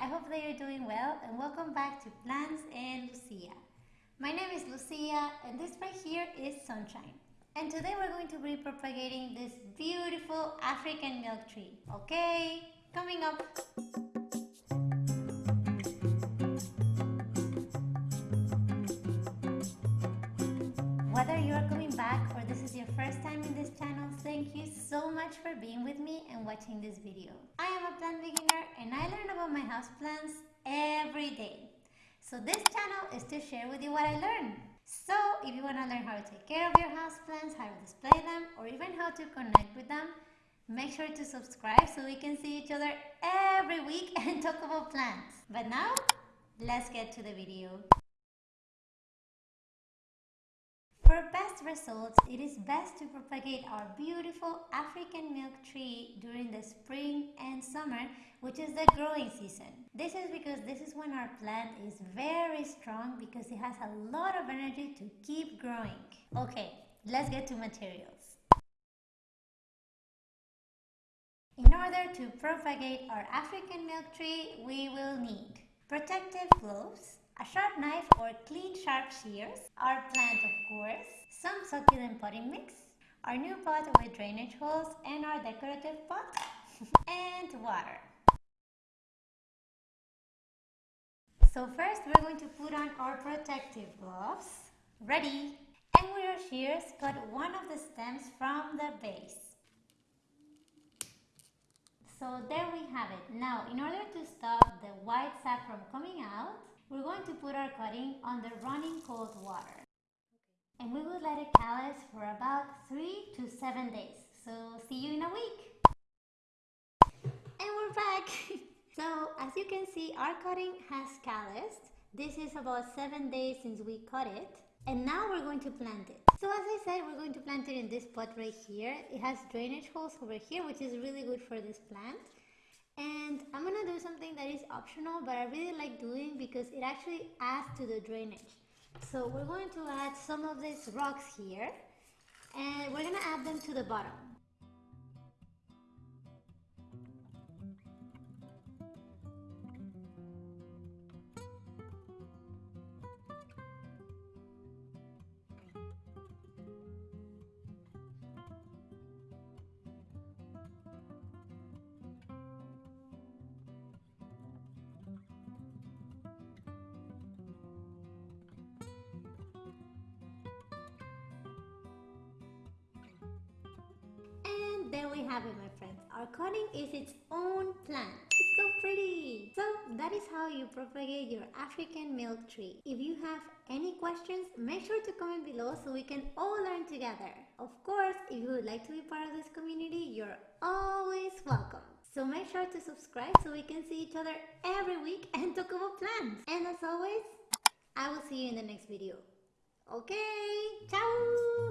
I hope that you're doing well and welcome back to Plants and Lucia. My name is Lucia and this right here is Sunshine. And today we're going to be propagating this beautiful African milk tree. Okay, coming up. Whether you are coming back so much for being with me and watching this video. I am a plant beginner and I learn about my houseplants every day. So this channel is to share with you what I learn. So if you want to learn how to take care of your houseplants, how to display them, or even how to connect with them, make sure to subscribe so we can see each other every week and talk about plants. But now, let's get to the video. For best results, it is best to propagate our beautiful African milk tree during the spring and summer, which is the growing season. This is because this is when our plant is very strong because it has a lot of energy to keep growing. Okay, let's get to materials. In order to propagate our African milk tree, we will need protective gloves, a sharp knife or clean sharp shears, our plant of course, some succulent potting mix, our new pot with drainage holes and our decorative pot, and water. So first we're going to put on our protective gloves. Ready! And with our shears, cut one of the stems from the base. So there we have it. Now, in order to stop the white sap from coming out, we're going to put our cutting under running cold water. And we will let it callus for about 3 to 7 days. So see you in a week. And we're back. so as you can see, our cutting has calloused. This is about 7 days since we cut it. And now we're going to plant it. So as I said, we're going to plant it in this pot right here. It has drainage holes over here, which is really good for this plant and I'm gonna do something optional but I really like doing because it actually adds to the drainage. So we're going to add some of these rocks here and we're gonna add them to the bottom have it my friends. Our cutting is its own plant. It's so pretty. So that is how you propagate your African milk tree. If you have any questions, make sure to comment below so we can all learn together. Of course, if you would like to be part of this community, you're always welcome. So make sure to subscribe so we can see each other every week and talk about plants. And as always, I will see you in the next video. Okay, ciao!